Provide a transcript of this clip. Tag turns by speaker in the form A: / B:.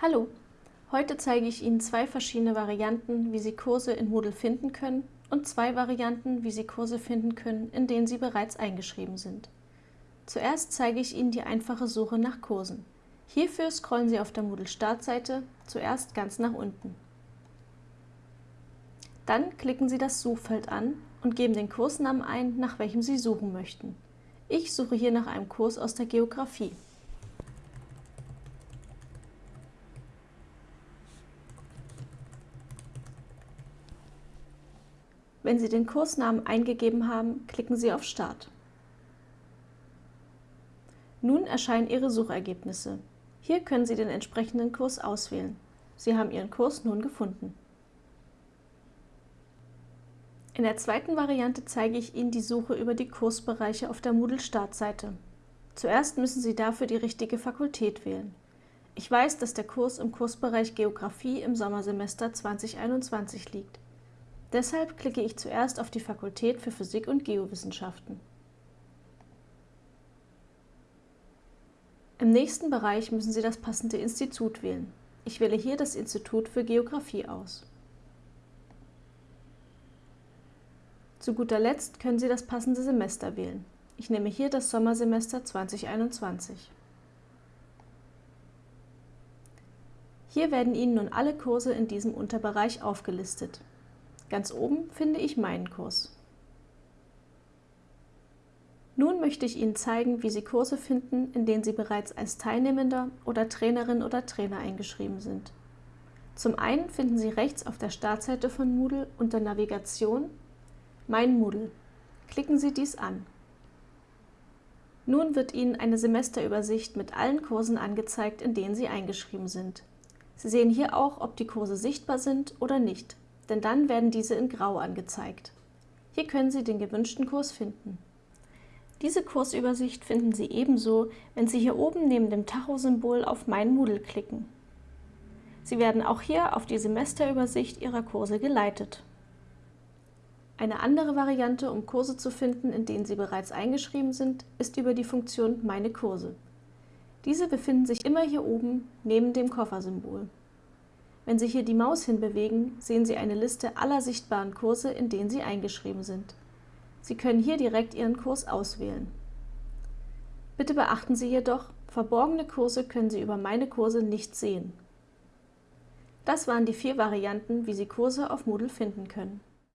A: Hallo, heute zeige ich Ihnen zwei verschiedene Varianten, wie Sie Kurse in Moodle finden können und zwei Varianten, wie Sie Kurse finden können, in denen Sie bereits eingeschrieben sind. Zuerst zeige ich Ihnen die einfache Suche nach Kursen. Hierfür scrollen Sie auf der Moodle-Startseite zuerst ganz nach unten. Dann klicken Sie das Suchfeld an und geben den Kursnamen ein, nach welchem Sie suchen möchten. Ich suche hier nach einem Kurs aus der Geografie. Wenn Sie den Kursnamen eingegeben haben, klicken Sie auf Start. Nun erscheinen Ihre Suchergebnisse. Hier können Sie den entsprechenden Kurs auswählen. Sie haben Ihren Kurs nun gefunden. In der zweiten Variante zeige ich Ihnen die Suche über die Kursbereiche auf der Moodle-Startseite. Zuerst müssen Sie dafür die richtige Fakultät wählen. Ich weiß, dass der Kurs im Kursbereich Geografie im Sommersemester 2021 liegt. Deshalb klicke ich zuerst auf die Fakultät für Physik und Geowissenschaften. Im nächsten Bereich müssen Sie das passende Institut wählen. Ich wähle hier das Institut für Geografie aus. Zu guter Letzt können Sie das passende Semester wählen. Ich nehme hier das Sommersemester 2021. Hier werden Ihnen nun alle Kurse in diesem Unterbereich aufgelistet. Ganz oben finde ich meinen Kurs. Nun möchte ich Ihnen zeigen, wie Sie Kurse finden, in denen Sie bereits als Teilnehmender oder Trainerin oder Trainer eingeschrieben sind. Zum einen finden Sie rechts auf der Startseite von Moodle unter Navigation Mein Moodle. Klicken Sie dies an. Nun wird Ihnen eine Semesterübersicht mit allen Kursen angezeigt, in denen Sie eingeschrieben sind. Sie sehen hier auch, ob die Kurse sichtbar sind oder nicht denn dann werden diese in Grau angezeigt. Hier können Sie den gewünschten Kurs finden. Diese Kursübersicht finden Sie ebenso, wenn Sie hier oben neben dem Tacho-Symbol auf Mein Moodle klicken. Sie werden auch hier auf die Semesterübersicht Ihrer Kurse geleitet. Eine andere Variante, um Kurse zu finden, in denen Sie bereits eingeschrieben sind, ist über die Funktion Meine Kurse. Diese befinden sich immer hier oben neben dem Koffersymbol. Wenn Sie hier die Maus hinbewegen, sehen Sie eine Liste aller sichtbaren Kurse, in denen Sie eingeschrieben sind. Sie können hier direkt Ihren Kurs auswählen. Bitte beachten Sie jedoch, verborgene Kurse können Sie über Meine Kurse nicht sehen. Das waren die vier Varianten, wie Sie Kurse auf Moodle finden können.